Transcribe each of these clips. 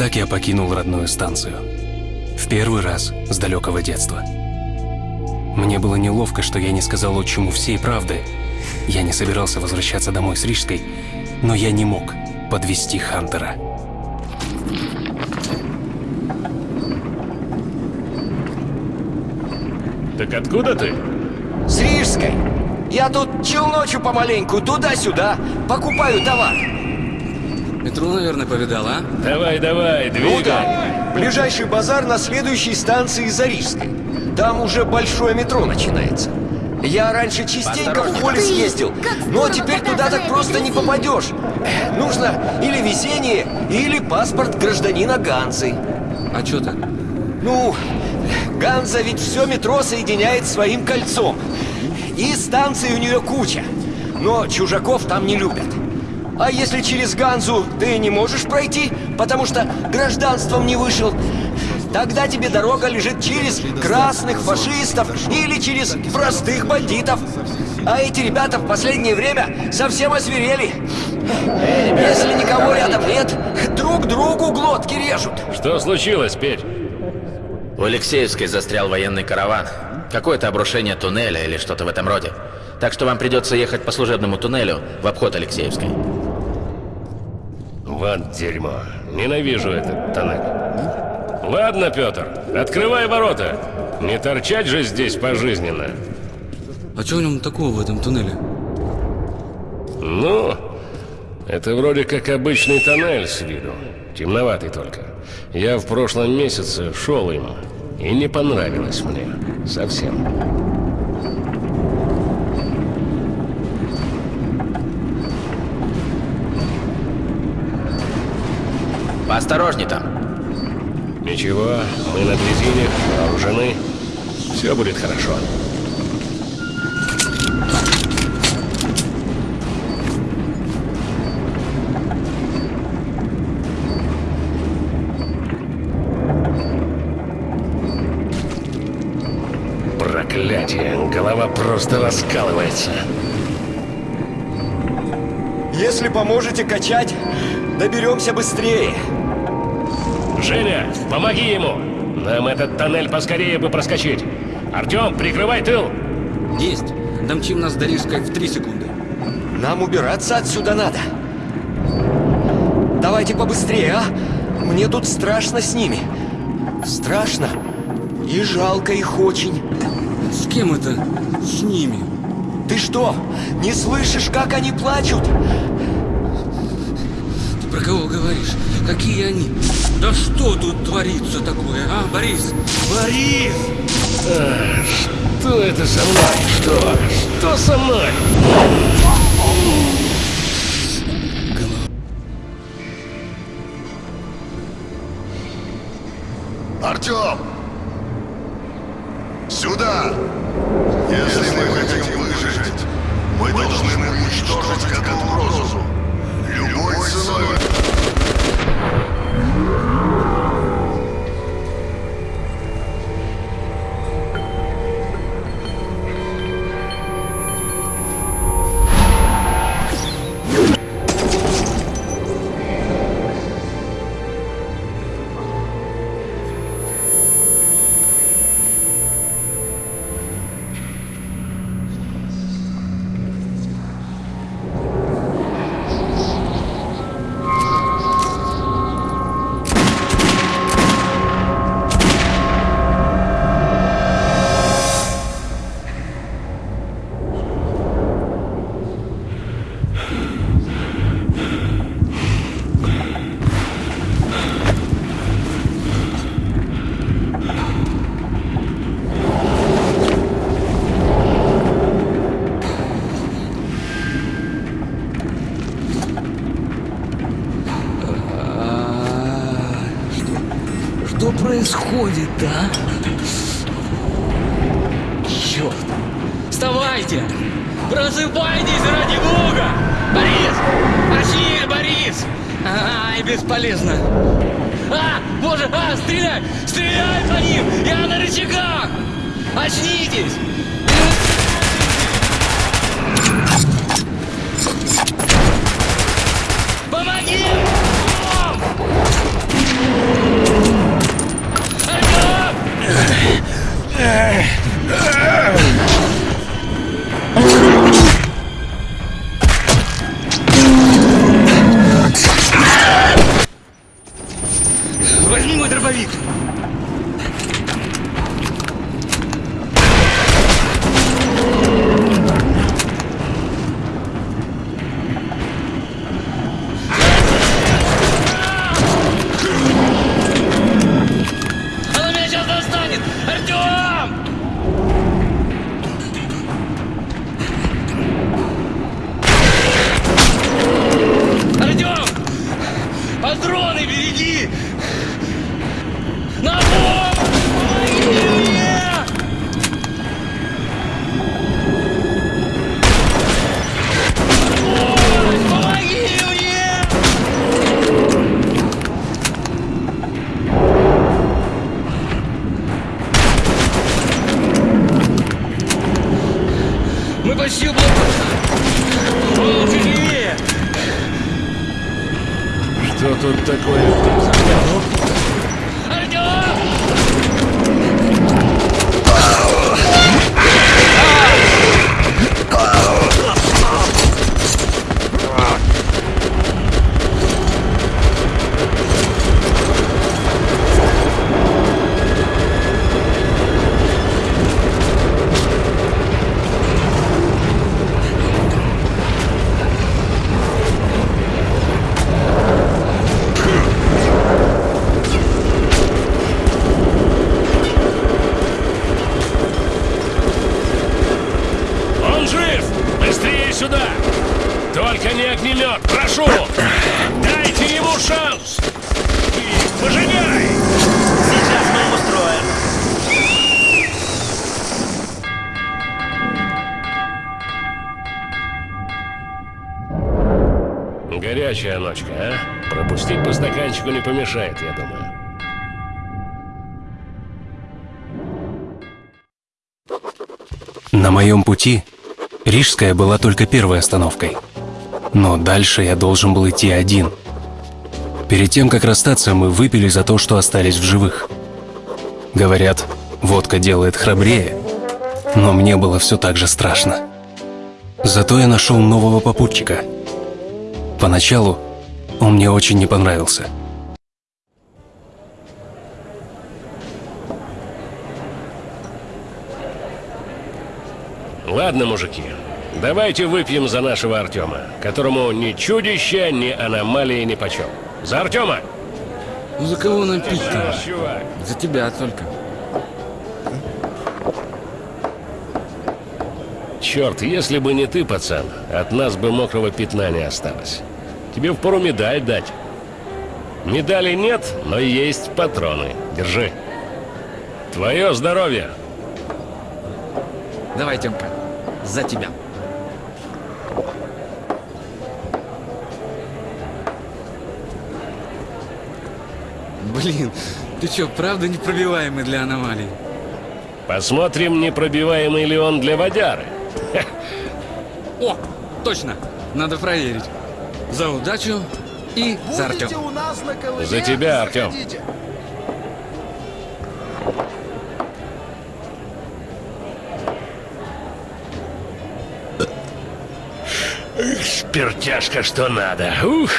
Так я покинул родную станцию. В первый раз с далекого детства. Мне было неловко, что я не сказал отчиму всей правды. Я не собирался возвращаться домой с Рижской, но я не мог подвести Хантера. Так откуда ты? С Рижской. Я тут челночу помаленьку, туда-сюда, покупаю товар. Метро, наверное, повидал, а? Давай, давай, Ну двигай. да. Ближайший базар на следующей станции за Рижской. Там уже большое метро начинается. Я раньше частенько в поле съездил, но теперь туда так просто не попадешь. Э, Нужно или везение, или паспорт гражданина Ганзы. А чё так? Ну, Ганза ведь все метро соединяет своим кольцом. И станций у нее куча. Но чужаков там не любят. А если через Ганзу ты не можешь пройти, потому что гражданством не вышел, тогда тебе дорога лежит через красных фашистов или через простых бандитов. А эти ребята в последнее время совсем освирели. Если никого рядом нет, друг другу глотки режут. Что случилось, Петь? У Алексеевской застрял военный караван. Какое-то обрушение туннеля или что-то в этом роде. Так что вам придется ехать по служебному туннелю в обход Алексеевской. Вот дерьмо. Ненавижу этот тоннель. Ладно, Петр, открывай ворота. Не торчать же здесь пожизненно. А чё в нем такого в этом туннеле? Ну, это вроде как обычный тоннель с виду. Темноватый только. Я в прошлом месяце шел им, и не понравилось мне. Совсем. Поосторожней там. Ничего, мы на дрезине, вооружены. Все будет хорошо. Проклятие, голова просто раскалывается. Если поможете качать, доберемся быстрее. Женя, помоги ему! Нам этот тоннель поскорее бы проскочить. Артем, прикрывай тыл! Есть. Домчим нас до Рижской в три секунды. Нам убираться отсюда надо. Давайте побыстрее, а? Мне тут страшно с ними. Страшно. И жалко их очень. С кем это? С ними. Ты что, не слышишь, как они плачут? Про кого говоришь? Какие они? Да что тут творится такое, а, Борис? Борис! Что это со мной? Что? Что со мной? Артем! Сюда! Если мы что происходит, а? Черт! Вставайте! Просыпайтесь ради бога! Борис! Очнись, Борис! Ай, бесполезно! А, боже, а, стреляй! Стреляй по ним! Я на рычагах! Очнитесь! Стаканчику не помешает, я думаю. На моем пути Рижская была только первой остановкой. Но дальше я должен был идти один. Перед тем, как расстаться, мы выпили за то, что остались в живых. Говорят, водка делает храбрее, но мне было все так же страшно. Зато я нашел нового попутчика. Поначалу он мне очень не понравился. Ладно, мужики, давайте выпьем за нашего Артема, которому ни чудища, ни аномалии ни почем. За Артема! Ну за кого нам пить-то? За тебя только. Черт, если бы не ты, пацан, от нас бы мокрого пятна не осталось. Тебе впору медаль дать. Медали нет, но есть патроны. Держи. Твое здоровье! Давай, Тёмка, за тебя. Блин, ты чё, правда непробиваемый для аномалий? Посмотрим, непробиваемый ли он для водяры. О, точно, надо проверить. За удачу и за Артём. у нас на ковыре? За тебя, Артём. Заходите. Спиртяшка, что надо. Ух!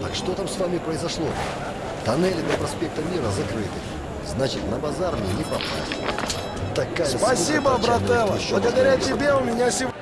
Так что там с вами произошло? Тоннели до проспекта Мира закрыты. Значит, на базар мне не попасть. Такая Спасибо, между еще Благодаря тебе у меня сегодня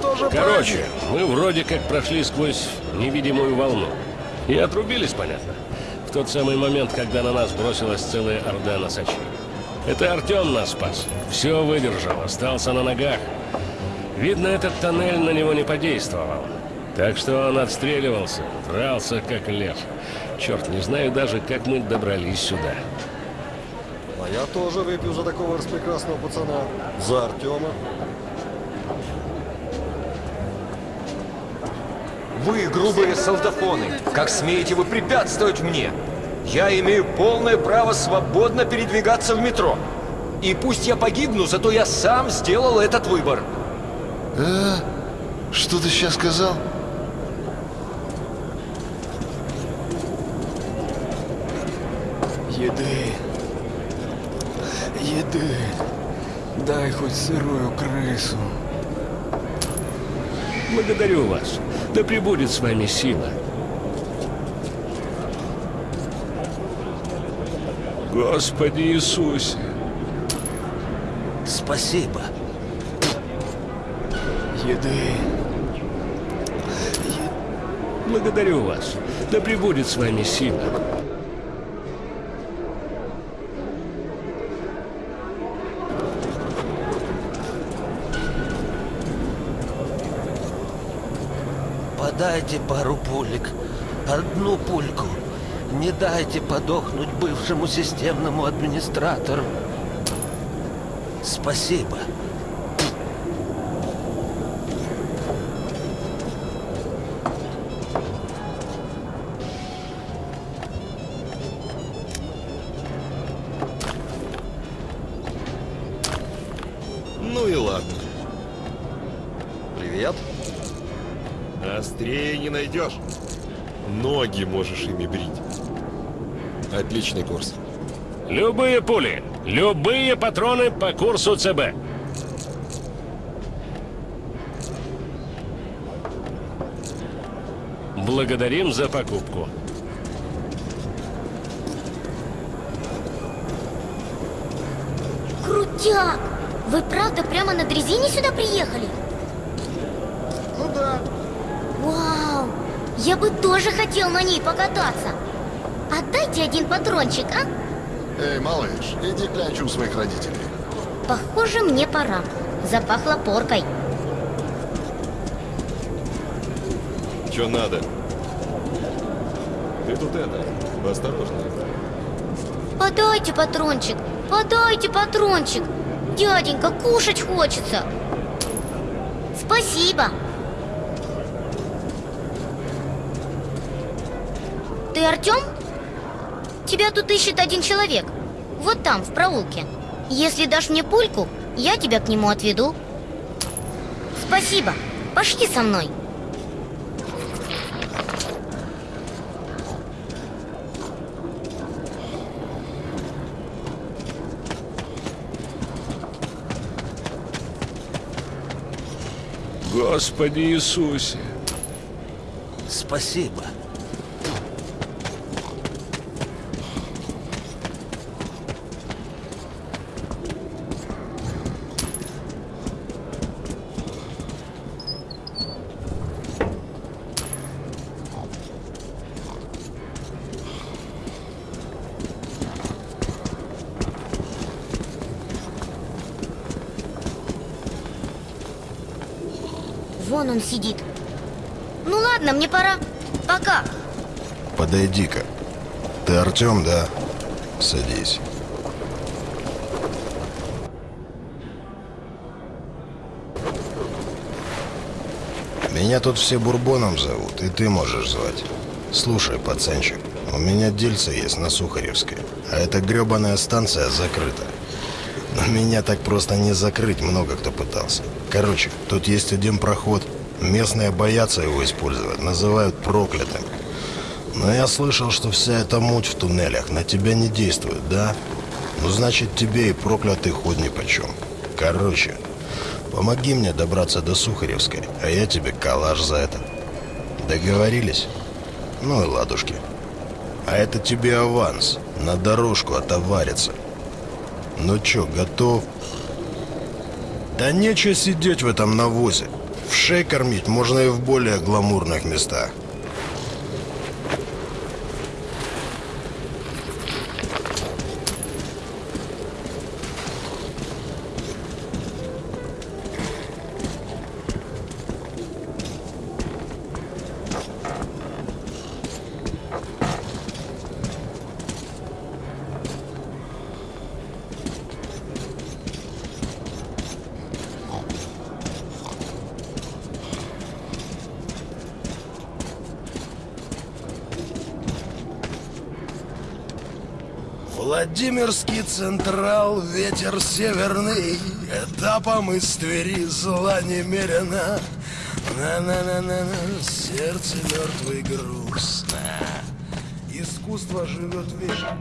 тоже Короче, мы вроде как прошли сквозь невидимую волну. И отрубились, понятно. В тот самый момент, когда на нас бросилась целая орда носачей. Это Артем нас спас. Все выдержал, остался на ногах. Видно, этот тоннель на него не подействовал. Так что он отстреливался, дрался как лев. Черт, не знаю даже, как мы добрались сюда. А я тоже выпью за такого распрекрасного пацана. За Артема. Вы грубые солдафоны. Как смеете вы препятствовать мне? Я имею полное право свободно передвигаться в метро. И пусть я погибну, зато я сам сделал этот выбор. Э? Что ты сейчас сказал? Еды. Еды. Дай хоть сырую крысу. Благодарю вас. Да пребудет с вами сила. Господи Иисусе! Спасибо. Еды. Благодарю вас. Да пребудет с вами сила. дайте пару пулек, одну пульку. Не дайте подохнуть бывшему системному администратору. Спасибо. Ну и ладно. Привет. Быстрее не найдешь. Ноги можешь ими брить. Отличный курс. Любые пули, любые патроны по курсу ЦБ. Благодарим за покупку. Крутяк! Вы правда прямо на дрезине сюда приехали? Вау! Я бы тоже хотел на ней покататься. Отдайте один патрончик, а? Эй, малыш, иди клянчу у своих родителей. Похоже, мне пора. Запахло поркой. Че надо? Ты тут это, осторожно. Подайте патрончик, подайте патрончик. Дяденька, кушать хочется. Спасибо. Ты Артем? Тебя тут ищет один человек. Вот там, в проулке. Если дашь мне пульку, я тебя к нему отведу. Спасибо. Пошли со мной. Господи Иисусе. Спасибо. Вон он сидит. Ну ладно, мне пора. Пока. Подойди-ка. Ты Артем, да? Садись. Меня тут все Бурбоном зовут, и ты можешь звать. Слушай, пацанчик, у меня дельце есть на Сухаревской, а эта гребаная станция закрыта. Но меня так просто не закрыть, много кто пытался. Короче, тут есть один проход. Местные боятся его использовать, называют проклятым. Но я слышал, что вся эта муть в туннелях на тебя не действует, да? Ну, значит, тебе и проклятый ход нипочем. Короче, помоги мне добраться до Сухаревской, а я тебе калаш за это. Договорились? Ну и ладушки. А это тебе аванс. На дорожку отовариться. Ну чё, готов? Да нечего сидеть в этом навозе. В шей кормить можно и в более гламурных местах. Владимирский Централ, ветер северный, Этапом из Твери зла немерено. На-на-на-на-на, сердце мертвый грустно. Искусство живет вечно.